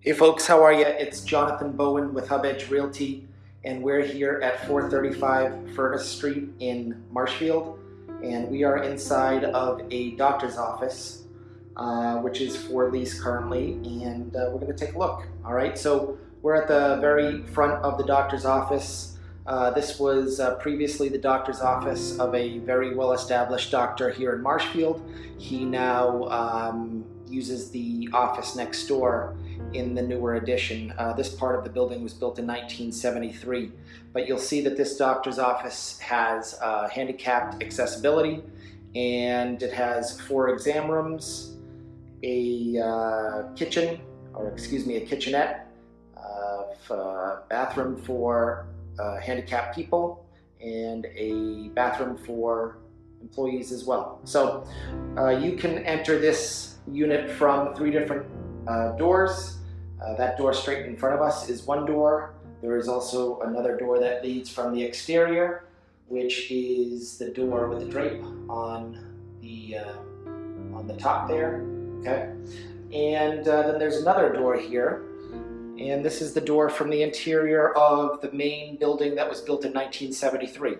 Hey folks, how are you? It's Jonathan Bowen with Hub Edge Realty and we're here at 435 Furnace Street in Marshfield and we are inside of a doctor's office uh, which is for lease currently and uh, we're going to take a look. Alright, so we're at the very front of the doctor's office. Uh, this was uh, previously the doctor's office of a very well-established doctor here in Marshfield. He now um, uses the office next door in the newer addition. Uh, this part of the building was built in 1973, but you'll see that this doctor's office has uh, handicapped accessibility and it has four exam rooms, a uh, kitchen, or excuse me, a kitchenette, a uh, bathroom for uh, handicapped people, and a bathroom for employees as well. So uh, you can enter this unit from three different doors. Uh, that door straight in front of us is one door. There is also another door that leads from the exterior, which is the door with the drape on the uh, on the top there. Okay, and uh, then there's another door here, and this is the door from the interior of the main building that was built in 1973.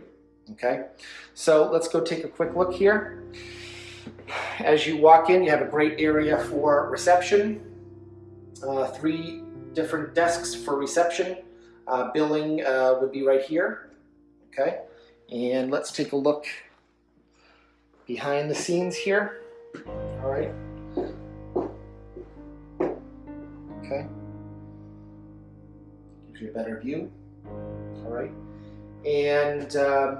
Okay, so let's go take a quick look here. As you walk in, you have a great area for reception. Uh, three different desks for reception. Uh, billing uh, would be right here. Okay, and let's take a look behind the scenes here. All right. Okay. Gives you a better view. All right. And um,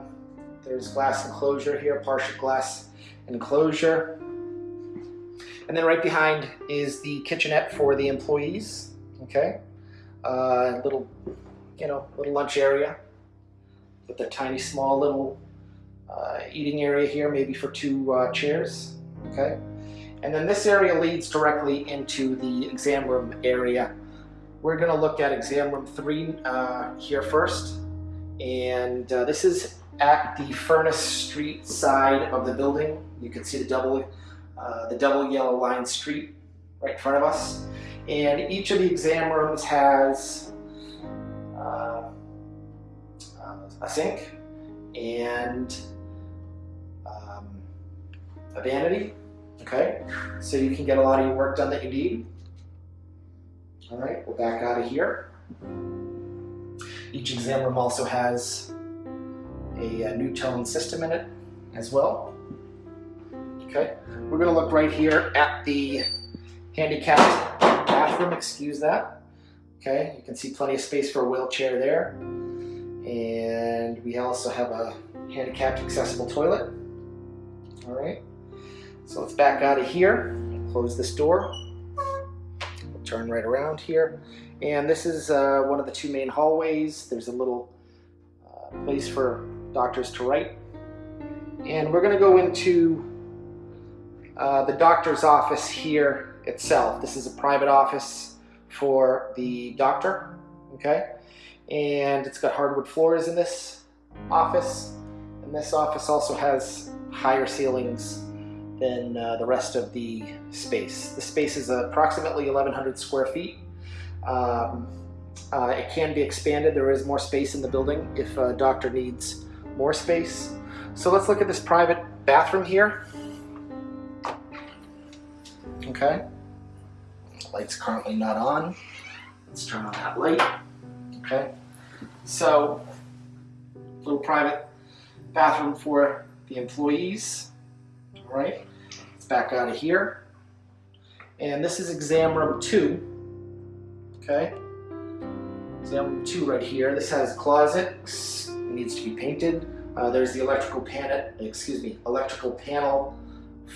there's glass enclosure here, partial glass enclosure. And then right behind is the kitchenette for the employees. Okay, uh, little, you know, little lunch area with a tiny, small little uh, eating area here, maybe for two uh, chairs. Okay, and then this area leads directly into the exam room area. We're going to look at exam room three uh, here first, and uh, this is at the Furnace Street side of the building. You can see the double, uh, the double yellow line street right in front of us. And each of the exam rooms has uh, a sink and um, a vanity. Okay, so you can get a lot of your work done that you need. All right, we'll back out of here. Each exam room also has a, a NuTone system in it as well. Okay, we're going to look right here at the handicapped bathroom, excuse that. Okay, you can see plenty of space for a wheelchair there. And we also have a handicapped accessible toilet. All right, so let's back out of here, close this door. We'll turn right around here. And this is uh, one of the two main hallways. There's a little uh, place for doctors to write. And we're going to go into uh, the doctor's office here itself. This is a private office for the doctor, okay? And it's got hardwood floors in this office. And this office also has higher ceilings than uh, the rest of the space. The space is approximately 1,100 square feet. Um, uh, it can be expanded. There is more space in the building if a doctor needs more space. So let's look at this private bathroom here. Okay. Light's currently not on. Let's turn on that light. Okay. So, little private bathroom for the employees. All right. Let's back out of here. And this is exam room two. Okay. Exam room two right here. This has closets needs to be painted. Uh, there's the electrical panel, excuse me, electrical panel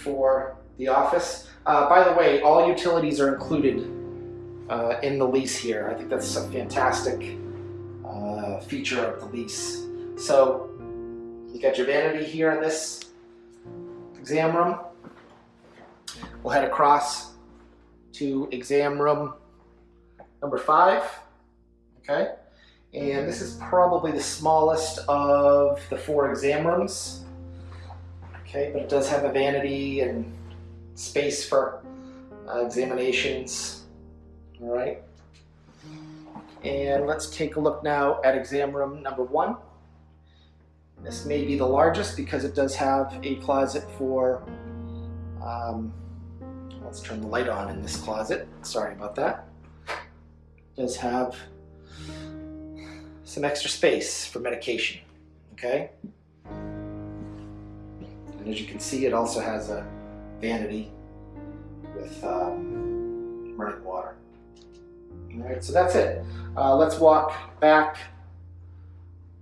for the office. Uh, by the way, all utilities are included uh, in the lease here. I think that's a fantastic uh, feature of the lease. So you got your vanity here in this exam room. We'll head across to exam room number five. Okay. And this is probably the smallest of the four exam rooms. Okay, but it does have a vanity and space for uh, examinations. All right, And let's take a look now at exam room number one. This may be the largest because it does have a closet for, um, let's turn the light on in this closet. Sorry about that. It does have some extra space for medication, okay? And as you can see, it also has a vanity with um, running water. All right, so that's it. Uh, let's walk back.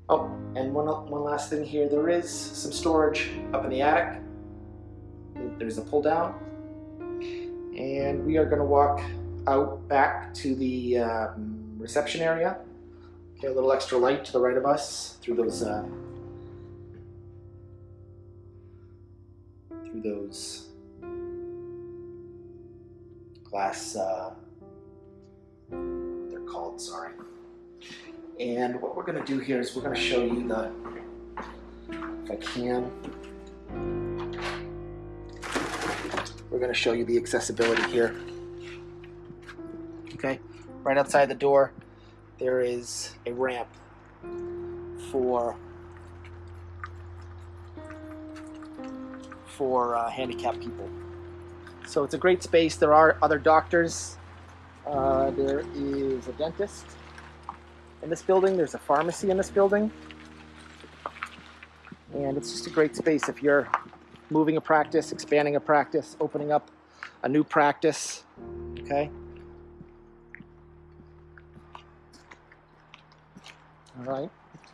Oh, and one, one last thing here. There is some storage up in the attic. There's a pull down. And we are gonna walk out back to the um, reception area. Okay, a little extra light to the right of us through those uh, through those glass uh, they're called sorry. And what we're going to do here is we're going to show you the if I can. We're going to show you the accessibility here. Okay right outside the door there is a ramp for for uh, handicapped people. So it's a great space. There are other doctors. Uh, there is a dentist in this building. There's a pharmacy in this building. And it's just a great space if you're moving a practice, expanding a practice, opening up a new practice. Okay. All right.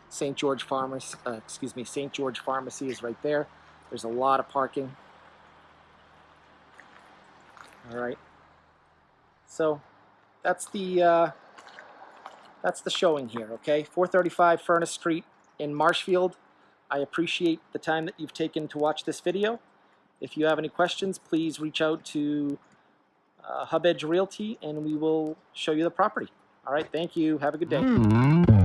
St. George Pharmacy, uh, excuse me, St. George Pharmacy is right there. There's a lot of parking. All right. So that's the uh, that's the showing here. Okay, 435 Furnace Street in Marshfield. I appreciate the time that you've taken to watch this video. If you have any questions, please reach out to uh, Hub Edge Realty and we will show you the property. All right, thank you. Have a good day.